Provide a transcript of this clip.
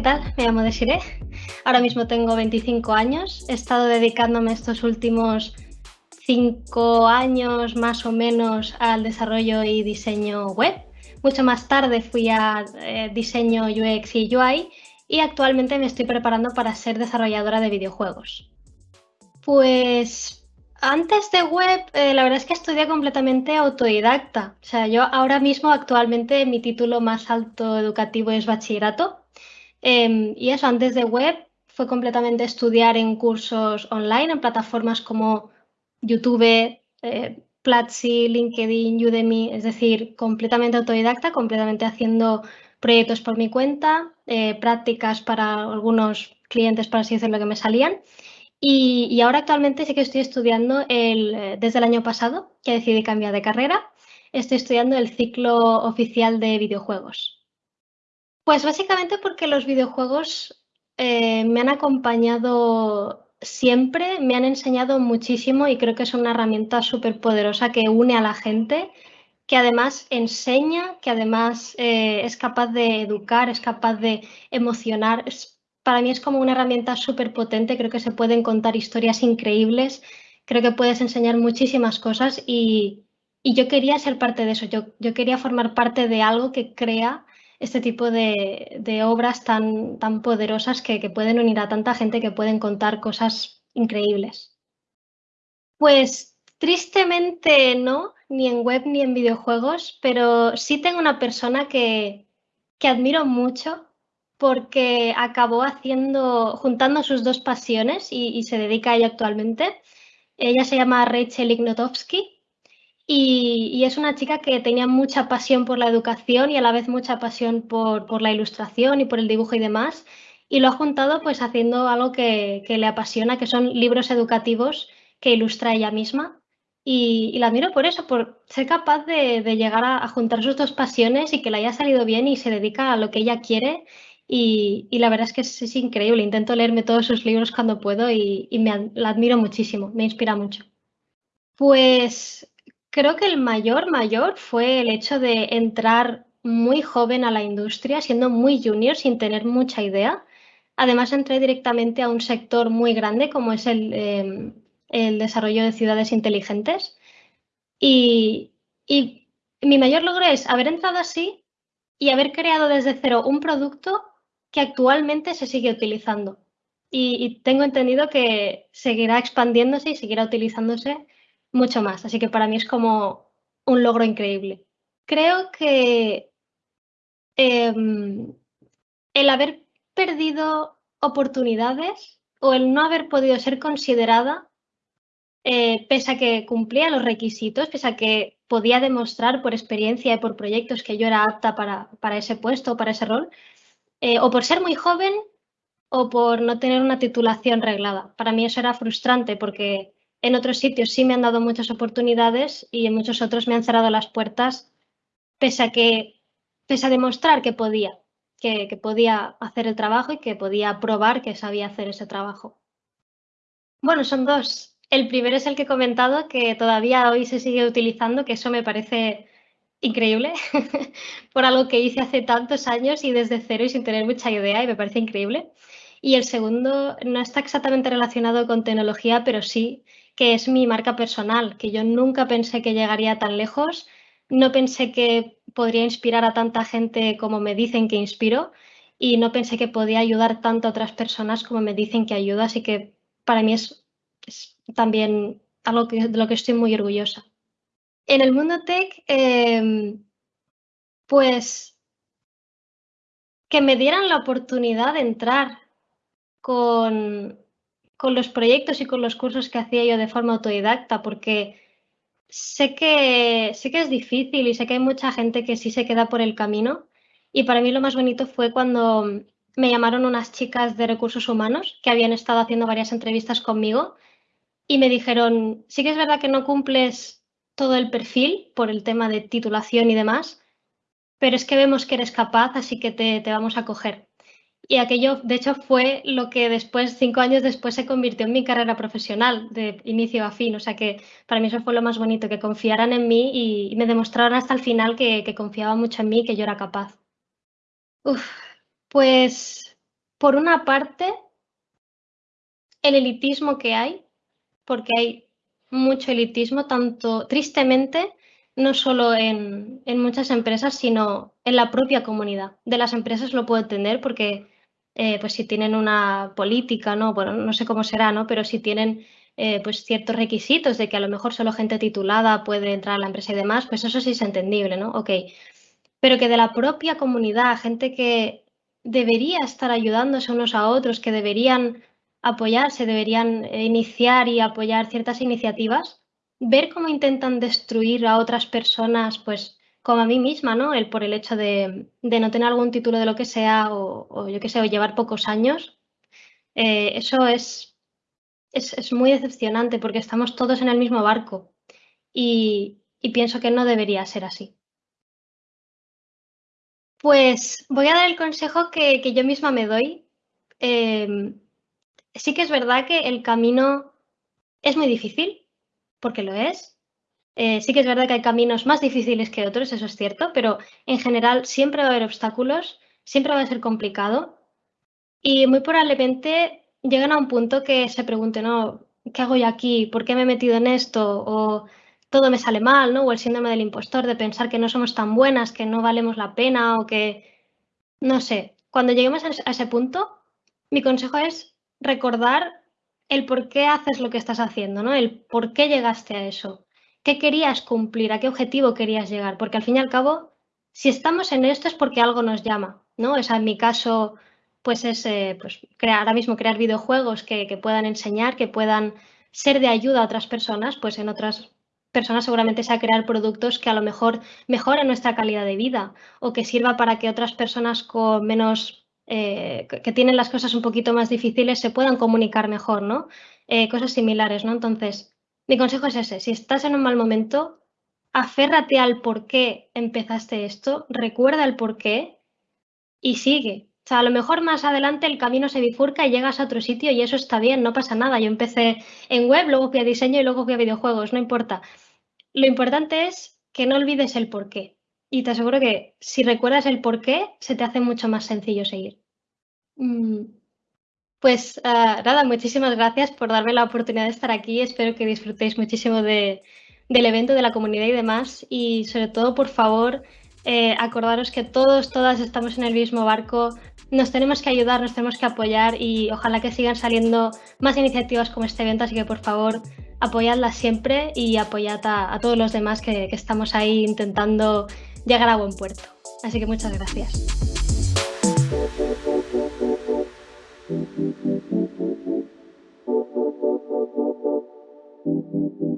¿qué tal? Me llamo Desiree. Ahora mismo tengo 25 años. He estado dedicándome estos últimos 5 años más o menos al desarrollo y diseño web. Mucho más tarde fui a eh, diseño UX y UI y actualmente me estoy preparando para ser desarrolladora de videojuegos. Pues antes de web, eh, la verdad es que estudié completamente autodidacta. O sea, yo ahora mismo actualmente mi título más alto educativo es bachillerato. Em, y eso, antes de web, fue completamente estudiar en cursos online, en plataformas como YouTube, eh, Platzi, LinkedIn, Udemy, es decir, completamente autodidacta, completamente haciendo proyectos por mi cuenta, eh, prácticas para algunos clientes, para así decirlo, que me salían. Y, ahora actualmente sí que estoy estudiando el, eh, desde el año pasado, que decidí cambiar de carrera, estoy estudiando el ciclo oficial de videojuegos. Pues básicamente porque los videojuegos eh, me han acompañado siempre, me han enseñado muchísimo y creo que es una herramienta súper poderosa que une a la gente, que además enseña, que además eh, es capaz de educar, es capaz de emocionar, para mí es como una herramienta súper potente, creo que se pueden contar historias increíbles, creo que puedes enseñar muchísimas cosas y, yo quería ser parte de eso, yo, yo, quería formar parte de algo que crea este tipo de, obras tan, tan poderosas que, que, pueden unir a tanta gente, que pueden contar cosas increíbles. Pues tristemente no, ni en web ni en videojuegos, pero sí tengo una persona que, que admiro mucho porque acabó haciendo, juntando sus dos pasiones y, se dedica a ello actualmente. Ella se llama Rachel Ignotowski y, es una chica que tenía mucha pasión por la educación y a la vez mucha pasión por, la ilustración y por el dibujo y demás. Y lo ha juntado pues haciendo algo que, le apasiona, que son libros educativos que ilustra ella misma. Y, la admiro por eso, por ser capaz de, llegar a, juntar sus dos pasiones y que le haya salido bien y se dedica a lo que ella quiere y, la verdad es que es, increíble. Intento leerme todos sus libros cuando puedo y, me la admiro muchísimo, me inspira mucho. Pues creo que el mayor, mayor fue el hecho de entrar muy joven a la industria, siendo muy junior, sin tener mucha idea. Además, entré directamente a un sector muy grande como es el, em, el desarrollo de ciudades inteligentes. Y, y mi mayor logro es haber entrado así y haber creado desde cero un producto que actualmente se sigue utilizando. Y, tengo entendido que seguirá expandiéndose y seguirá utilizándose mucho más. Así que para mí es como un logro increíble. Creo que em, el haber perdido oportunidades o el no haber podido ser considerada, eh, pese a que cumplía los requisitos, pese a que podía demostrar por experiencia y por proyectos que yo era apta para, para ese puesto para ese rol, eh, o por ser muy joven o por no tener una titulación reglada. Para mí eso era frustrante porque en otros sitios sí me han dado muchas oportunidades y en muchos otros me han cerrado las puertas pese a que pese a demostrar que podía, que, que podía hacer el trabajo y que podía probar que sabía hacer ese trabajo. Bueno, son dos. El primero es el que he comentado, que todavía hoy se sigue utilizando, que eso me parece increíble por algo que hice hace tantos años y desde cero y sin tener mucha idea y me parece increíble. Y el segundo no está exactamente relacionado con tecnología, pero sí que es mi marca personal, que yo nunca pensé que llegaría tan lejos, no pensé que podría inspirar a tanta gente como me dicen que inspiro y no pensé que podía ayudar tanto a otras personas como me dicen que ayuda, así que para mí es, también algo de lo que estoy muy orgullosa. En el mundo tech, em, pues que me dieran la oportunidad de entrar con, con los proyectos y con los cursos que hacía yo de forma autodidacta, porque sé que, sé que es difícil y sé que hay mucha gente que sí se queda por el camino. Y para mí lo más bonito fue cuando me llamaron unas chicas de recursos humanos que habían estado haciendo varias entrevistas conmigo y me dijeron, sí que es verdad que no cumples todo el perfil por el tema de titulación y demás, pero es que vemos que eres capaz, así que te, vamos a coger. Y aquello, de hecho, fue lo que después, cinco años después, se convirtió en mi carrera profesional de inicio a fin. O sea que para mí eso fue lo más bonito, que confiaran en mí y, me demostraron hasta el final que, que confiaba mucho en mí y que yo era capaz. Pues por una parte, el elitismo que hay, porque hay mucho elitismo, tanto tristemente, no solo en, muchas empresas, sino en la propia comunidad. De las empresas lo puedo entender porque eh, pues si tienen una política, ¿no? Bueno, no sé cómo será, ¿no? Pero si tienen eh, pues ciertos requisitos de que a lo mejor solo gente titulada puede entrar a la empresa y demás, pues eso sí es entendible, ¿no? Ok. Pero que de la propia comunidad, gente que debería estar ayudándose unos a otros, que deberían apoyarse, deberían eh, iniciar y apoyar ciertas iniciativas, ver cómo intentan destruir a otras personas, pues como a mí misma, ¿no? El, por el hecho de, no tener algún título de lo que sea o, yo qué sé, o llevar pocos años, eh, eso es, es, muy decepcionante porque estamos todos en el mismo barco y, pienso que no debería ser así. Pues voy a dar el consejo que, yo misma me doy. Em, sí que es verdad que el camino es muy difícil, porque lo es. Eh, sí que es verdad que hay caminos más difíciles que otros, eso es cierto, pero en general siempre va a haber obstáculos, siempre va a ser complicado y muy probablemente llegan a un punto que se pregunten, no, ¿qué hago yo aquí? ¿Por qué me he metido en esto? O todo me sale mal, ¿no? O el síndrome del impostor de pensar que no somos tan buenas, que no valemos la pena o que, no sé, cuando lleguemos a ese punto, mi consejo es recordar el por qué haces lo que estás haciendo, ¿no? El por qué llegaste a eso. ¿Qué querías cumplir? ¿A qué objetivo querías llegar? Porque al fin y al cabo, si estamos en esto es porque algo nos llama, ¿no? O sea, en mi caso, pues es eh, pues, crear, ahora mismo crear videojuegos que, puedan enseñar, que puedan ser de ayuda a otras personas, pues en otras personas seguramente sea crear productos que a lo mejor mejoren nuestra calidad de vida o que sirva para que otras personas con menos eh, que tienen las cosas un poquito más difíciles se puedan comunicar mejor, ¿no? Eh, cosas similares, ¿no? Entonces, mi consejo es ese, si estás en un mal momento, aférrate al por qué empezaste esto, recuerda el por qué y sigue. O sea, a lo mejor más adelante el camino se bifurca y llegas a otro sitio y eso está bien, no pasa nada. Yo empecé en web, luego fui a diseño y luego fui a videojuegos, no importa. Lo importante es que no olvides el por qué. Y te aseguro que si recuerdas el por qué, se te hace mucho más sencillo seguir. Mm, pues ah, nada, muchísimas gracias por darme la oportunidad de estar aquí. Espero que disfrutéis muchísimo del evento, de la comunidad y demás. Y sobre todo, por favor, eh, acordaros que todos, todas estamos en el mismo barco. Nos tenemos que ayudar, nos tenemos que apoyar y ojalá que sigan saliendo más iniciativas como este evento. Así que, por favor, apoyadlas siempre y apoyad a, todos los demás que estamos ahí intentando llegar a buen puerto. Así que muchas gracias. Thank you.